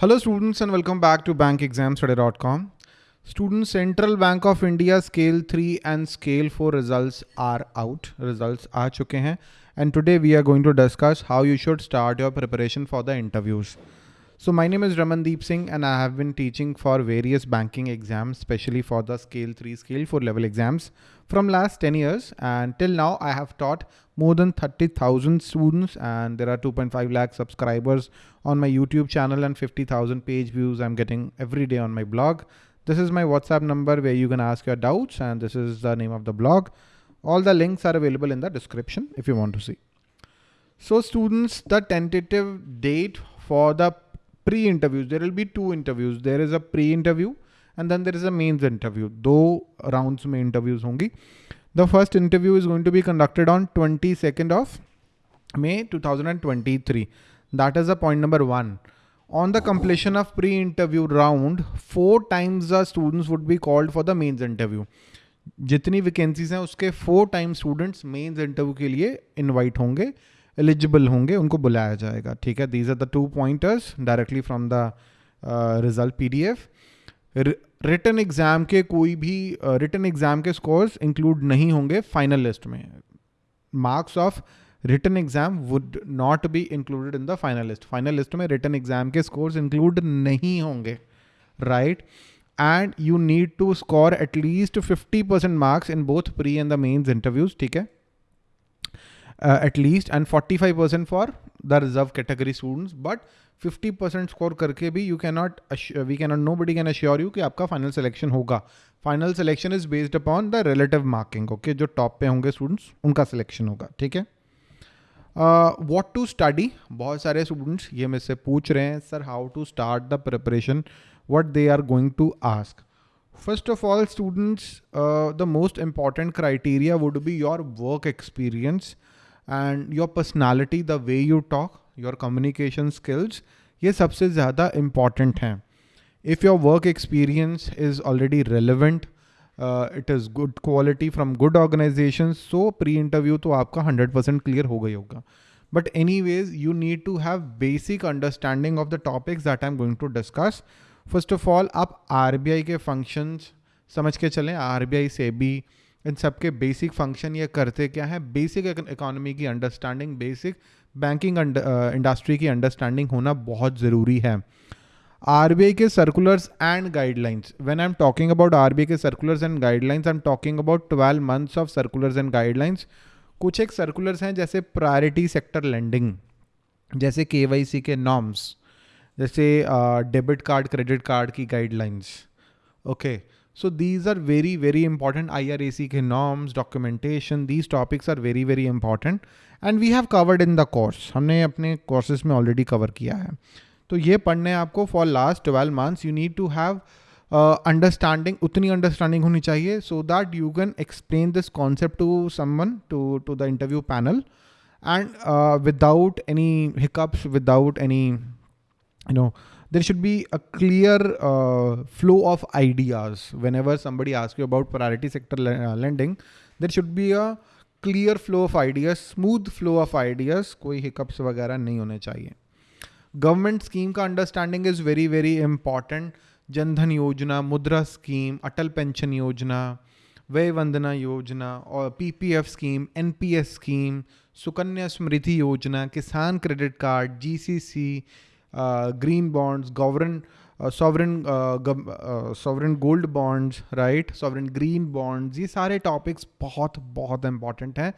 Hello students and welcome back to bankexamstudy.com. Students, Central Bank of India Scale 3 and Scale 4 results are out. Results are chuke hain. And today we are going to discuss how you should start your preparation for the interviews. So my name is Ramandeep Singh and I have been teaching for various banking exams, especially for the scale 3, scale 4 level exams from last 10 years. And till now I have taught more than 30,000 students and there are 2.5 lakh subscribers on my YouTube channel and 50,000 page views I'm getting every day on my blog. This is my WhatsApp number where you can ask your doubts and this is the name of the blog. All the links are available in the description if you want to see. So students, the tentative date for the pre-interviews, there will be two interviews. There is a pre-interview and then there is a mains interview. दो rounds में interviews होंगी. The first interview is going to be conducted on 22nd of May 2023. That is the point number one. On the completion of pre-interview round, four times the students would be called for the mains interview. जितनी vacancies हैं उसके four time students mains interview के लिए invite होंगे Eligible होंगे उनको बुलाया जाएगा। ठीक है? These are the two pointers directly from the result PDF return exam के कोई भी रिटर्न uh, एग्ज़ाम के स्कोर्स इंक्लूड नहीं होंगे फाइनल लिस्ट में। Marks of return exam would not be included in the final list final list में return exam के scores include नहीं होंगे। Right and you need to score at least fifty percent marks in both pre and the mains interviews ठीक है? At least and forty five percent for the reserve category students but fifty percent score करके भी you can not we can not know buddy can assure you कि आपका final selection होगा final selection is based upon the relative marking okay जो top पे होंगे students उनका selection होगा ठीक है वॉट टू स्टडी बहुत सारे स्टूडेंट्स ये मेरे से पूछ रहे हैं sir how to start the preparation what they are going to ask first of all students the most important criteria would be your work experience And your personality the way you talk your communication skills ये सबसे ज़्यादा important हैं। If your work experience is already relevant it is good quality from good organisation so pre interview तो आपका hundred percent clear हो गई होगा। But anyways you need to have basic understanding of the topics that I am going to discuss first of all आप R B I के functions समझ के चलें। आर बी आई से भी इन सब के बेसिक फ़ंक्शन ये करते क्या है? बेसिक इकोनॉमी की अंडरस्टैंडिंग बेसिक बैंकिंग इंडस्ट्री की अंडरस्टैंडिंग होना बहुत ज़रूरी है। RBI के circulars and guidelines. When I'm talking about RBI के circulars and guidelines I am talking about twelve months of circulars and guidelines कुछ एक सर्कुलर्स हैं जैसे प्रायोरिटी सेक्टर लैंडिंग जैसे के के नॉर्म्स जैसे डेबिट कार्ड क्रेडिट कार्ड की guidelines Okay. So these are very, very important IRAC norms, documentation. These topics are very, very important. And we have covered in the course. We have courses में already cover किया है. तो ये पढ़ने आपको for last 12 months you need to have understanding uh, उतनी understanding होनी चाहिए so that you can explain this concept to someone to to the interview panel and without any hiccups, without any, you know, there should be a clear uh, flow of ideas whenever somebody asks you about priority sector uh, lending there should be a clear flow of ideas smooth flow of ideas कोई hiccups वगैरह नहीं होने चाहिए government scheme का understanding is very very important Jan Dhan Yojana Mudra scheme Atal pension योजना व्यय वंदना योजना और PPF scheme NPS scheme Sukanya Smriti Yojana Kisan credit card GCC green bonds govern sovereign sovereign gold bonds right sovereign green bonds ये सारे topics बहुत बहुत important हैं।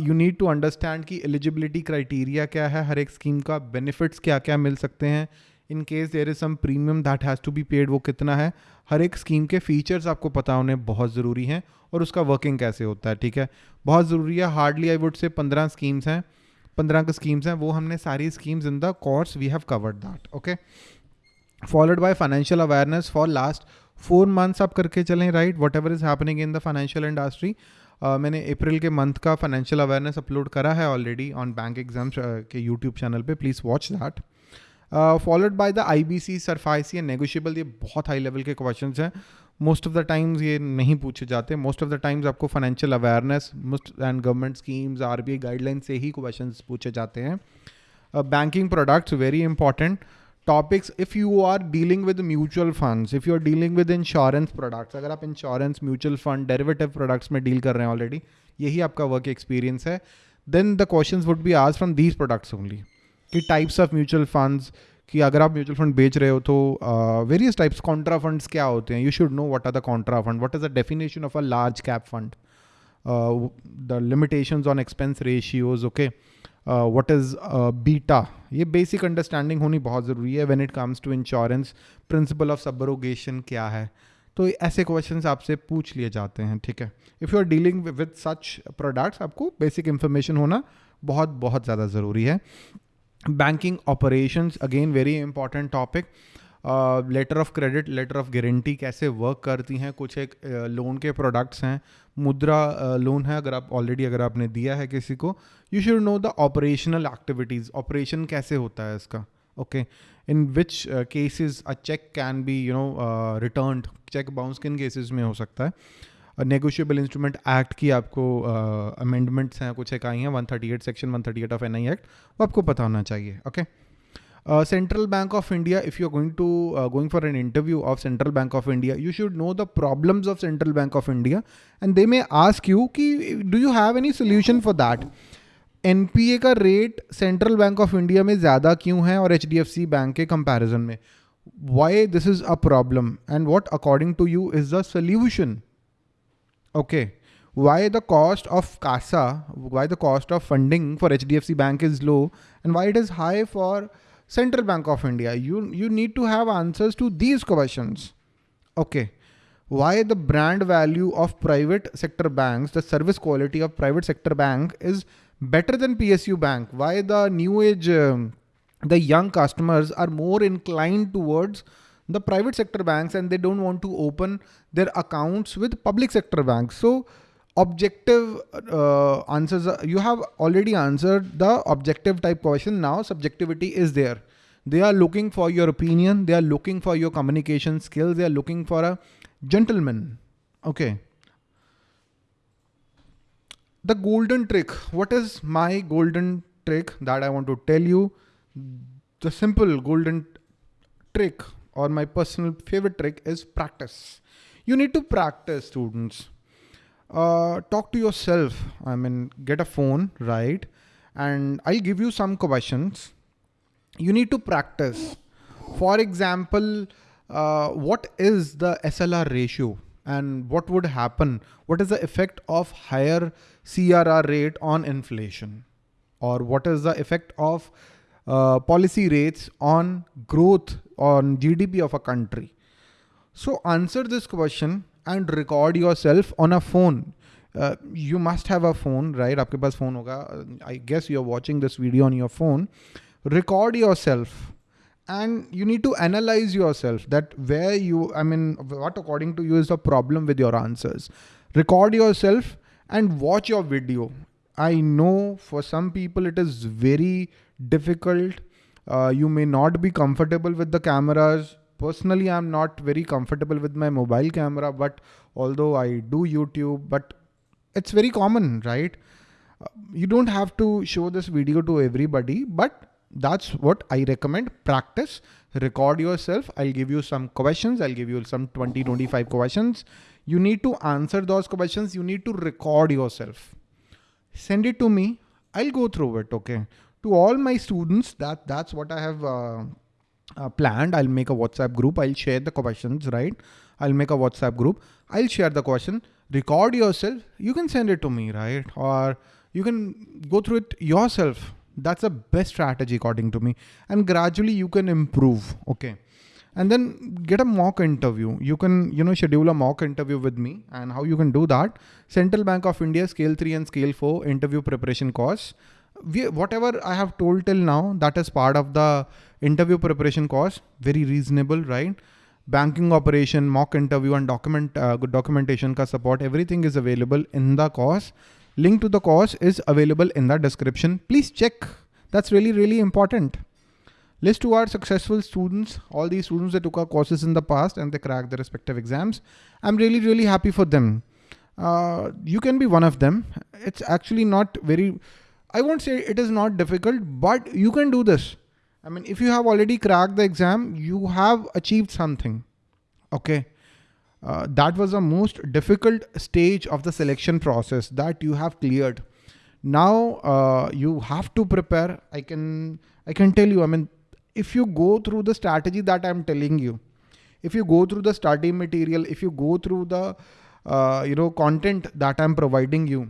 You need to understand कि eligibility criteria क्या है, हर एक स्कीम का बेनिफिट्स क्या क्या मिल सकते हैं। In case there is some premium that has to be paid वो कितना है? हर एक स्कीम के फीचर्स आपको पता होने बहुत ज़रूरी हैं और उसका वर्किंग कैसे होता है, ठीक है? बहुत ज़रूरी है हार्डली आई वुड से पंद्रह स्कीम्स हैं। पंद्रह का स्कीम्स हैं, वो हमने सारी schemes in the course we have covered that okay followed by financial awareness for last four months आप करके चलें right whatever is happening in the financial industry मैंने अप्रैल के मंथ का फाइनेंशियल अवेयरनेस अपलोड करा है ऑलरेडी ऑन बैंक एग्ज़ाम्स के YouTube channel पे please watch that followed by the I B C SARFAESI and negotiable ये बहुत high level के क्वेश्चन हैं। मोस्ट ऑफ़ द टाइम्स ये नहीं पूछे जाते। मोस्ट ऑफ़ द टाइम्स आपको financial awareness and government schemes R B I guideline से ही क्वेश्चन पूछे जाते हैं। Banking products very important topics if you are dealing with mutual funds if you are dealing with insurance products अगर आप insurance mutual fund derivative products में deal कर रहे हैं ऑलरेडी यही आपका वर्क एक्सपीरियंस है। Then the question would be आज फ्रॉम दीज प्रोडक्ट्स ओनली कि टाइप्स ऑफ़ म्यूचुअल फंड्स कि अगर आप म्यूचुअल फंड बेच रहे हो तो वेरियस टाइप्स कॉन्ट्रा फंड्स क्या होते हैं? You should know what are the contra fund what is the definition of a large cap fund the limitations on expense ratios okay what is beta ये basic understanding होनी बहुत ज़रूरी है when it comes to insurance principle of subrogation क्या है? तो ऐसे questions आपसे पूछ लिए जाते हैं, ठीक है? If you are dealing with such products आपको बेसिक इंफॉर्मेशन होना बहुत बहुत ज़्यादा ज़रूरी है। Banking operations again very important topic letter of credit letter of guarantee कैसे वर्क करती हैं? कुछ एक लोन uh, के प्रोडक्ट्स हैं। मुद्रा लोन uh, है अगर आप ऑलरेडी अगर आपने दिया है किसी को you should know the operational activities operation कैसे होता है इसका? Okay in which cases a cheque can be you know return cheque bounce किन केसेस में हो सकता है? नेगोशिएबल इंस्ट्रूमेंट एक्ट की आपको अमेंडमेंट्स uh, हैं कुछ एक आई हैं 138 सेक्शन 138 ऑफ़ एनआई एक्ट वो आपको पता होना चाहिए okay central bank of India if you are going to going for an interview of central bank of India you should know the problems of central bank of India and they may ask you कि do you have any solution for that NPA का rate central bank of India में ज़्यादा क्यों है और H bank के comparison में? Why this is a problem and what according to you is the solution Okay. Why the cost of CASA, why the cost of funding for HDFC Bank is low and why it is high for Central Bank of India? You, you need to have answers to these questions. Okay. Why the brand value of private sector banks, the service quality of private sector bank is better than PSU bank? Why the new age, um, the young customers are more inclined towards the private sector banks and they don't want to open their accounts with public sector banks. So objective uh, answers, you have already answered the objective type question. Now subjectivity is there. They are looking for your opinion. They are looking for your communication skills. They are looking for a gentleman. Okay. The golden trick. What is my golden trick that I want to tell you? The simple golden trick or my personal favorite trick is practice. You need to practice, students. Uh, talk to yourself. I mean, get a phone, right? And I'll give you some questions. You need to practice. For example, uh, what is the SLR ratio? and what would happen? What is the effect of higher CRR rate on inflation? Or what is the effect of uh, policy rates on growth on GDP of a country. So answer this question and record yourself on a phone. Uh, you must have a phone, right? आपके पास phone होगा. I guess you're watching this video on your phone. Record yourself and you need to analyze yourself that where you, I mean, what according to you is the problem with your answers. Record yourself and watch your video. I know for some people it is very difficult. Uh, you may not be comfortable with the cameras. Personally, I'm not very comfortable with my mobile camera, but although I do YouTube, but it's very common, right? Uh, you don't have to show this video to everybody, but that's what I recommend. Practice, record yourself. I'll give you some questions. I'll give you some 20, 25 questions. You need to answer those questions. You need to record yourself. Send it to me. I'll go through it. Okay to all my students that that's what I have uh, uh, planned. I'll make a WhatsApp group. I'll share the questions, right? I'll make a WhatsApp group. I'll share the question, record yourself. You can send it to me, right? Or you can go through it yourself. That's the best strategy according to me. And gradually you can improve. Okay. And then get a mock interview. You can, you know, schedule a mock interview with me and how you can do that. Central Bank of India scale three and scale four interview preparation course we, whatever I have told till now, that is part of the interview preparation course. Very reasonable, right? Banking operation, mock interview and document uh, documentation ka support. Everything is available in the course. Link to the course is available in the description. Please check. That's really, really important. List to our successful students, all these students that took our courses in the past and they cracked their respective exams. I'm really, really happy for them. Uh, you can be one of them. It's actually not very, I won't say it is not difficult, but you can do this. I mean, if you have already cracked the exam, you have achieved something. Okay. Uh, that was the most difficult stage of the selection process that you have cleared. Now uh, you have to prepare. I can I can tell you. I mean, if you go through the strategy that I'm telling you, if you go through the study material, if you go through the uh, you know content that I'm providing you,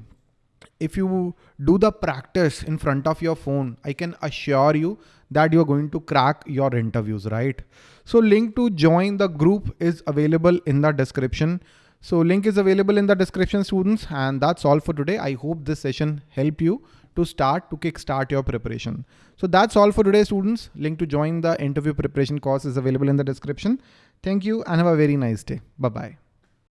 if you do the practice in front of your phone, I can assure you that you're going to crack your interviews, right? So link to join the group is available in the description. So link is available in the description students and that's all for today. I hope this session helped you to start to kickstart your preparation. So that's all for today students. Link to join the interview preparation course is available in the description. Thank you and have a very nice day. Bye-bye.